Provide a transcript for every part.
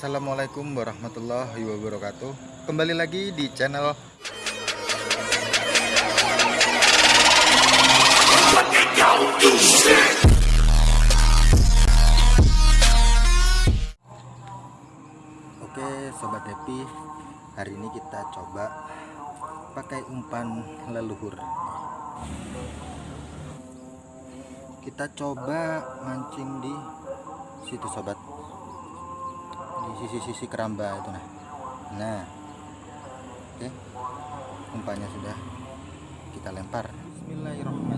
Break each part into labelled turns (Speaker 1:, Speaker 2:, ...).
Speaker 1: Assalamualaikum warahmatullahi wabarakatuh. Kembali lagi di channel Oke Sobat Happy Hari ini kita coba Pakai umpan leluhur. Kita coba mancing di situ sobat sisi-sisi keramba itu nah. Nah. Oke. Umpannya sudah kita lempar. Bismillahirrahmanirrahim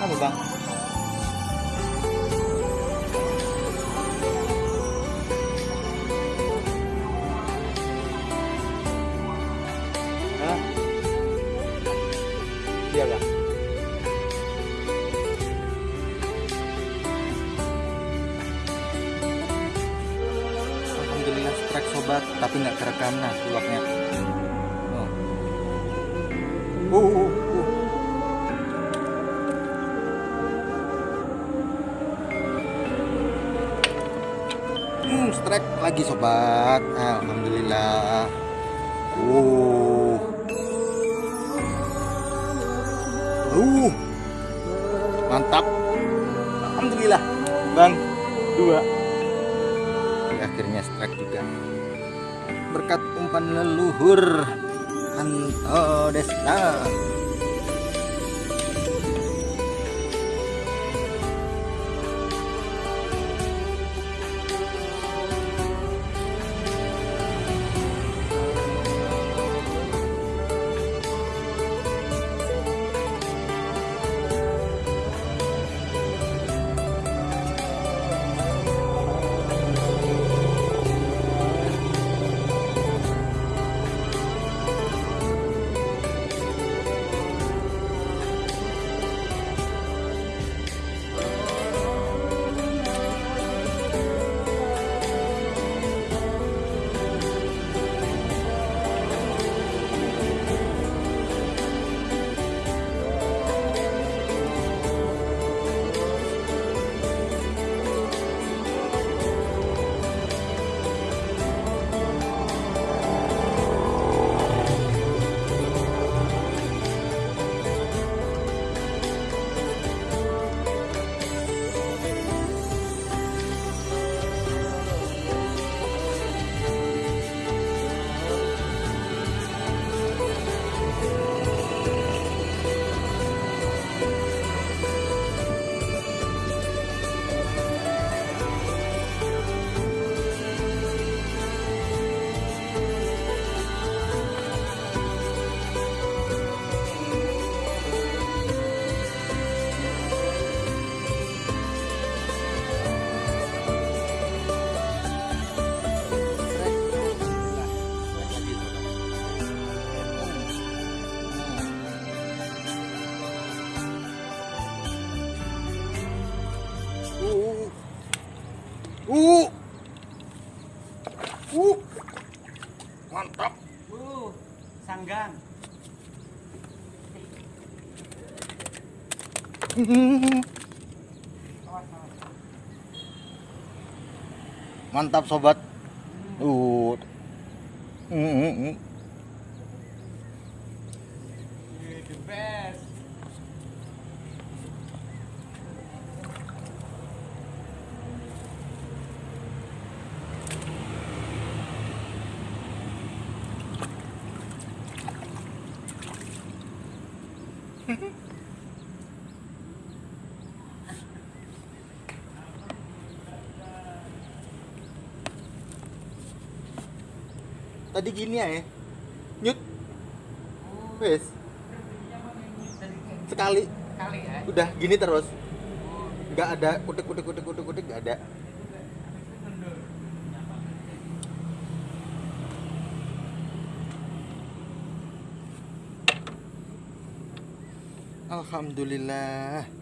Speaker 1: apa iya bang Alhamdulillah strike sobat tapi nggak kerekam nah uapnya oh. Uh, uh, uh. Lagi sobat. Alhamdulillah. Uh. Uh. Mantap. Alhamdulillah. Bang, dua. Akhirnya strike juga. Berkat umpan leluhur Anto Desna. Uh. Uh. Mantap.
Speaker 2: Uh, sanggan.
Speaker 1: Mantap sobat. Uh. Mm, mm,
Speaker 2: The best.
Speaker 1: Tadi gini ya. Nyut. Wes. Sekali.
Speaker 2: Kali ya.
Speaker 1: Udah gini terus. Nggak ada kutek kutek kutek kutek kutek nggak ada. Alhamdulillah.